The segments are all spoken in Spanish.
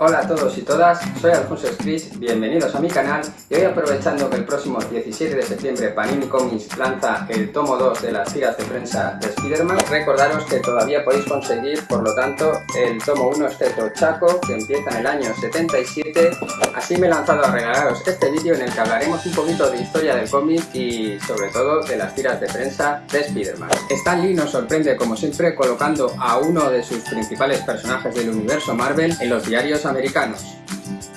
Hola a todos y todas, soy Alfonso Scris, bienvenidos a mi canal y hoy aprovechando que el próximo 17 de septiembre Panini Comics lanza el tomo 2 de las tiras de prensa de Spider-Man, recordaros que todavía podéis conseguir, por lo tanto, el tomo 1 este Chaco que empieza en el año 77, así me he lanzado a regalaros este vídeo en el que hablaremos un poquito de historia del cómic y sobre todo de las tiras de prensa de Spider-Man. Stan Lee nos sorprende como siempre colocando a uno de sus principales personajes del universo Marvel en los diarios americanos.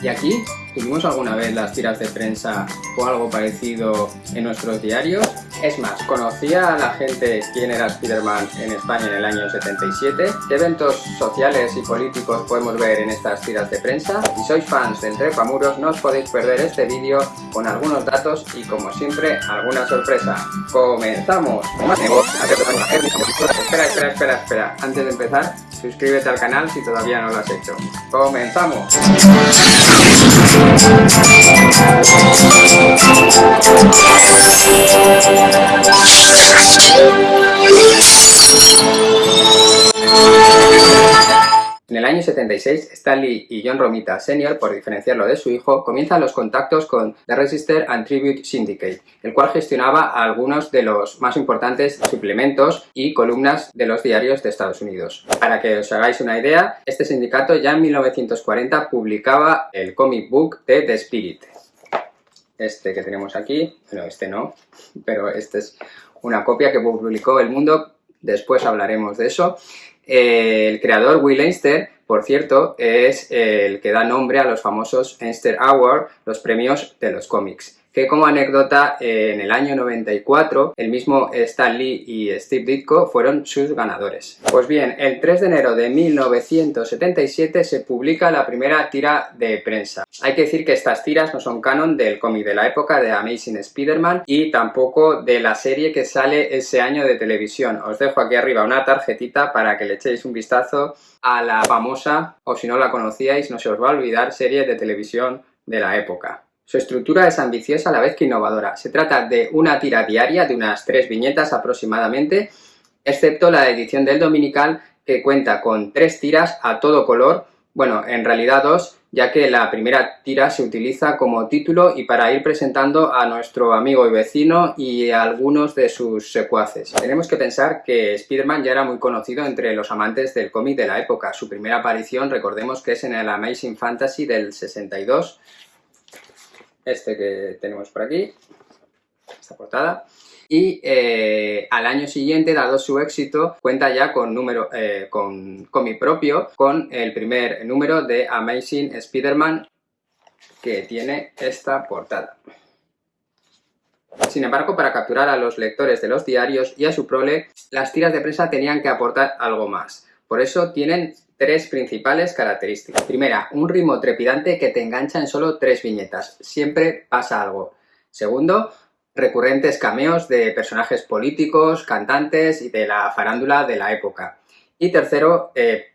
Y aquí, ¿tuvimos alguna vez las tiras de prensa o algo parecido en nuestros diarios? Es más, ¿conocía a la gente quién era Spider-Man en España en el año 77? ¿Qué eventos sociales y políticos podemos ver en estas tiras de prensa? Si sois fans del Trepamuros no os podéis perder este vídeo con algunos datos y como siempre alguna sorpresa. ¡Comenzamos! Espera, espera, espera, espera. Antes de empezar, suscríbete al canal si todavía no lo has hecho. ¡Comenzamos! En el año 76, Stanley y John Romita Sr., por diferenciarlo de su hijo, comienzan los contactos con The Register and Tribute Syndicate, el cual gestionaba algunos de los más importantes suplementos y columnas de los diarios de Estados Unidos. Para que os hagáis una idea, este sindicato ya en 1940 publicaba el comic book de The Spirit. Este que tenemos aquí, bueno, este no, pero este es una copia que publicó El Mundo, después hablaremos de eso, el creador Will Einster, por cierto, es el que da nombre a los famosos Einster Award, los premios de los cómics que como anécdota en el año 94 el mismo Stan Lee y Steve Ditko fueron sus ganadores. Pues bien, el 3 de enero de 1977 se publica la primera tira de prensa. Hay que decir que estas tiras no son canon del cómic de la época de Amazing Spider-Man y tampoco de la serie que sale ese año de televisión. Os dejo aquí arriba una tarjetita para que le echéis un vistazo a la famosa, o si no la conocíais, no se os va a olvidar, serie de televisión de la época. Su estructura es ambiciosa a la vez que innovadora. Se trata de una tira diaria de unas tres viñetas aproximadamente, excepto la edición del dominical que cuenta con tres tiras a todo color, bueno, en realidad dos, ya que la primera tira se utiliza como título y para ir presentando a nuestro amigo y vecino y a algunos de sus secuaces. Tenemos que pensar que Spider-Man ya era muy conocido entre los amantes del cómic de la época. Su primera aparición, recordemos que es en el Amazing Fantasy del 62, este que tenemos por aquí, esta portada, y eh, al año siguiente, dado su éxito, cuenta ya con, número, eh, con cómic propio, con el primer número de Amazing Spider-Man que tiene esta portada. Sin embargo, para capturar a los lectores de los diarios y a su prole, las tiras de prensa tenían que aportar algo más. Por eso tienen tres principales características. Primera, un ritmo trepidante que te engancha en solo tres viñetas. Siempre pasa algo. Segundo, recurrentes cameos de personajes políticos, cantantes y de la farándula de la época. Y tercero, eh,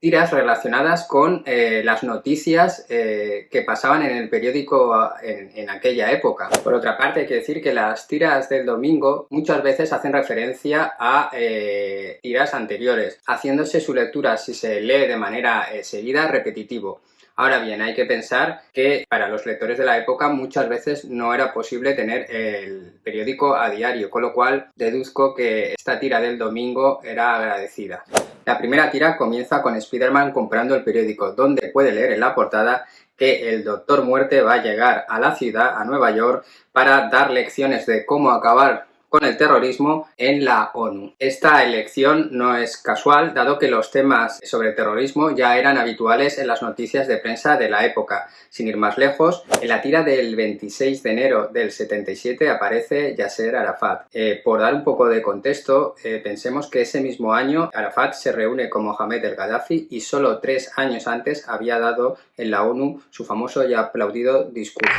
tiras relacionadas con eh, las noticias eh, que pasaban en el periódico en, aquella época. Por otra parte, hay que decir que las tiras del domingo muchas veces hacen referencia a eh, tiras anteriores, haciéndose su lectura, si se lee de manera seguida, repetitivo. Ahora bien, hay que pensar que para los lectores de la época muchas veces no era posible tener el periódico a diario, con lo cual deduzco que esta tira del domingo era agradecida. La primera tira comienza con Spider-Man comprando el periódico, donde puede leer en la portada que el Doctor Muerte va a llegar a la ciudad, a Nueva York, para dar lecciones de cómo acabar con el terrorismo en la ONU. Esta elección no es casual, dado que los temas sobre terrorismo ya eran habituales en las noticias de prensa de la época. Sin ir más lejos, en la tira del 26 de enero del 77 aparece Yasser Arafat. Eh, por dar un poco de contexto, eh, pensemos que ese mismo año Arafat se reúne con Mohamed el Gaddafi y solo tres años antes había dado en la ONU su famoso y aplaudido discurso.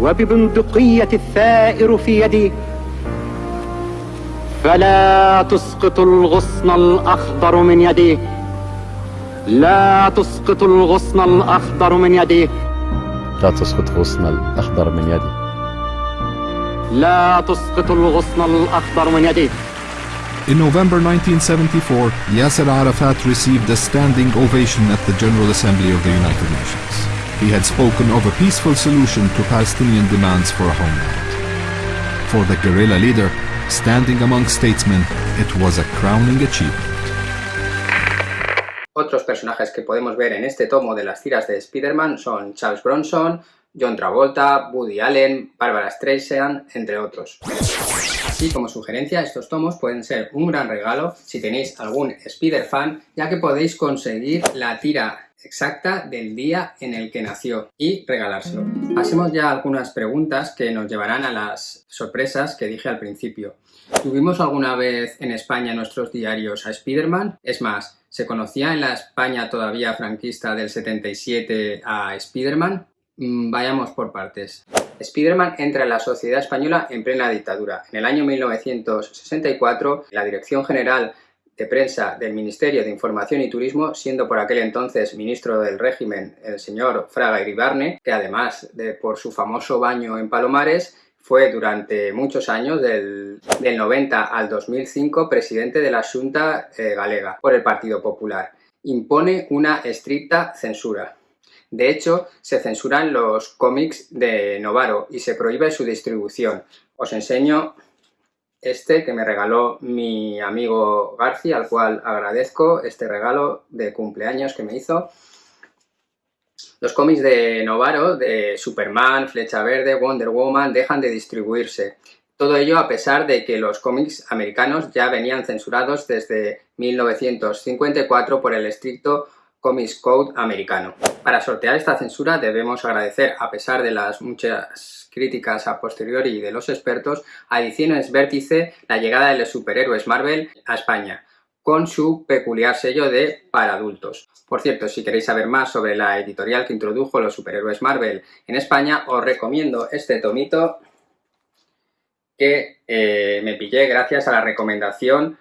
وببندقية الثائر في يدي فلا تسقط الغصن الأخضر من يدي. لا تسقط الغصن الأخضر من يدي. لا تسقط الغصن الأخضر من يدي. لا تسقط الغصن الأخضر من يدي. In November 1974, Yasser Arafat received a standing ovation at the General Assembly of the United Nations. He had spoken of a peaceful solution to Palestinian demands for a homeland. For the guerrilla leader, standing among statesmen, it was a crowning achievement. Otros personajes que podemos ver en este tomo de las tiras de Spider-Man son Charles Bronson, John Travolta, Woody Allen, Barbara Streisand, entre otros. Así como sugerencia, estos tomos pueden ser un gran regalo si tenéis algún Spider-Fan, ya que podéis conseguir la tira exacta del día en el que nació y regalárselo. Pasemos ya algunas preguntas que nos llevarán a las sorpresas que dije al principio. ¿Tuvimos alguna vez en España nuestros diarios a Spider-Man? Es más, ¿se conocía en la España todavía franquista del 77 a Spider-Man? Mm, vayamos por partes. Spiderman entra en la sociedad española en plena dictadura. En el año 1964, la Dirección General de Prensa del Ministerio de Información y Turismo, siendo por aquel entonces ministro del régimen el señor Fraga Iribarne, que además de por su famoso baño en Palomares, fue durante muchos años, del, 90 al 2005, presidente de la Junta eh, Galega por el Partido Popular. Impone una estricta censura. De hecho, se censuran los cómics de Novaro y se prohíbe su distribución. Os enseño este que me regaló mi amigo García, al cual agradezco este regalo de cumpleaños que me hizo. Los cómics de Novaro, de Superman, Flecha Verde, Wonder Woman, dejan de distribuirse. Todo ello a pesar de que los cómics americanos ya venían censurados desde 1954 por el estricto Comics Code americano. Para sortear esta censura debemos agradecer, a pesar de las muchas críticas a posteriori de los expertos, a Ediciones Vértice la llegada de los superhéroes Marvel a España, con su peculiar sello de para adultos. Por cierto, si queréis saber más sobre la editorial que introdujo los superhéroes Marvel en España, os recomiendo este tomito que eh, me pillé gracias a la recomendación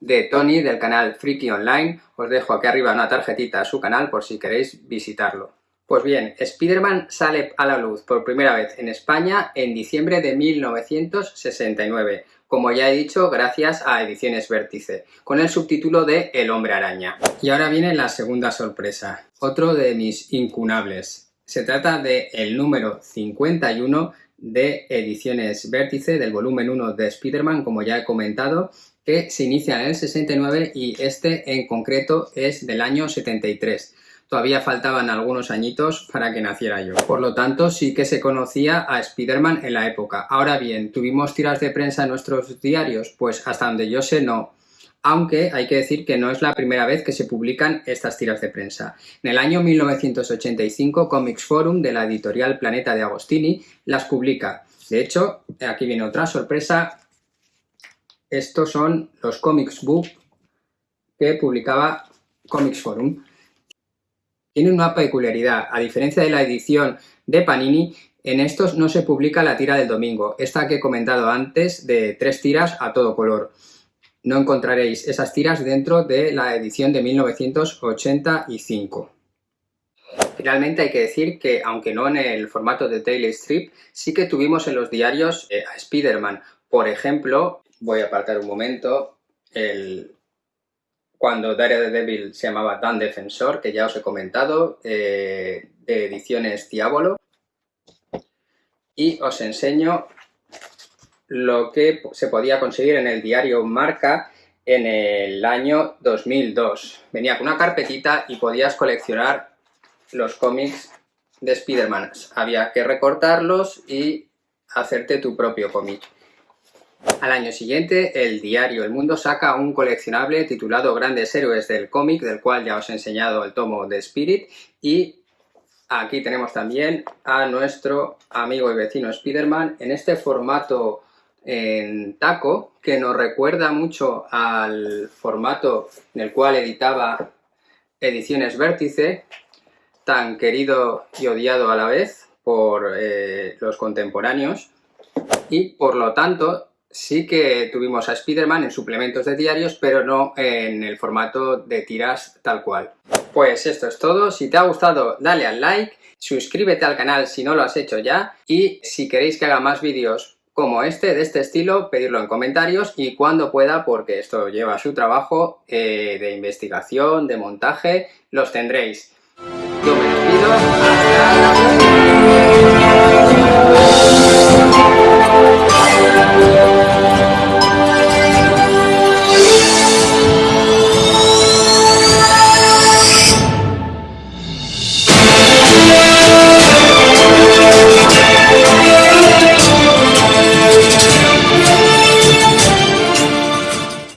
de Tony del canal Freaky Online. Os dejo aquí arriba una tarjetita a su canal por si queréis visitarlo. Pues bien, Spider-Man sale a la luz por primera vez en España en diciembre de 1969, como ya he dicho, gracias a Ediciones Vértice, con el subtítulo de El Hombre Araña. Y ahora viene la segunda sorpresa, otro de mis incunables. Se trata de el número 51 de Ediciones Vértice, del volumen 1 de Spider-Man, como ya he comentado, que se inicia en el 69 y este en concreto es del año 73. Todavía faltaban algunos añitos para que naciera yo. Por lo tanto, sí que se conocía a Spider-Man en la época. Ahora bien, ¿tuvimos tiras de prensa en nuestros diarios? Pues hasta donde yo sé, no. Aunque hay que decir que no es la primera vez que se publican estas tiras de prensa. En el año 1985, Comics Forum de la editorial Planeta de Agostini las publica. De hecho, aquí viene otra sorpresa, estos son los Comics Book que publicaba Comics Forum. Tienen una peculiaridad, a diferencia de la edición de Panini, en estos no se publica la tira del domingo, esta que he comentado antes de tres tiras a todo color. No encontraréis esas tiras dentro de la edición de 1985. Finalmente hay que decir que, aunque no en el formato de Daily Strip, sí que tuvimos en los diarios eh, a Spider-Man. Por ejemplo, voy a apartar un momento el, cuando Daredevil se llamaba Dan Defensor, que ya os he comentado, eh, de ediciones Diabolo. Y os enseño lo que se podía conseguir en el diario Marca en el año 2002. Venía con una carpetita y podías coleccionar los cómics de Spider-Man. Había que recortarlos y hacerte tu propio cómic. Al año siguiente, el diario El Mundo saca un coleccionable titulado Grandes Héroes del cómic, del cual ya os he enseñado el tomo de Spirit, y aquí tenemos también a nuestro amigo y vecino Spider-Man en este formato en taco, que nos recuerda mucho al formato en el cual editaba Ediciones Vértice, tan querido y odiado a la vez por eh, los contemporáneos, y por lo tanto sí que tuvimos a Spider-Man en suplementos de diarios, pero no en el formato de tiras tal cual. Pues esto es todo, si te ha gustado dale al like, suscríbete al canal si no lo has hecho ya y si queréis que haga más vídeos como este, de este estilo, pedirlo en comentarios y cuando pueda, porque esto lleva su trabajo eh, de investigación, de montaje, los tendréis. Yo me despido.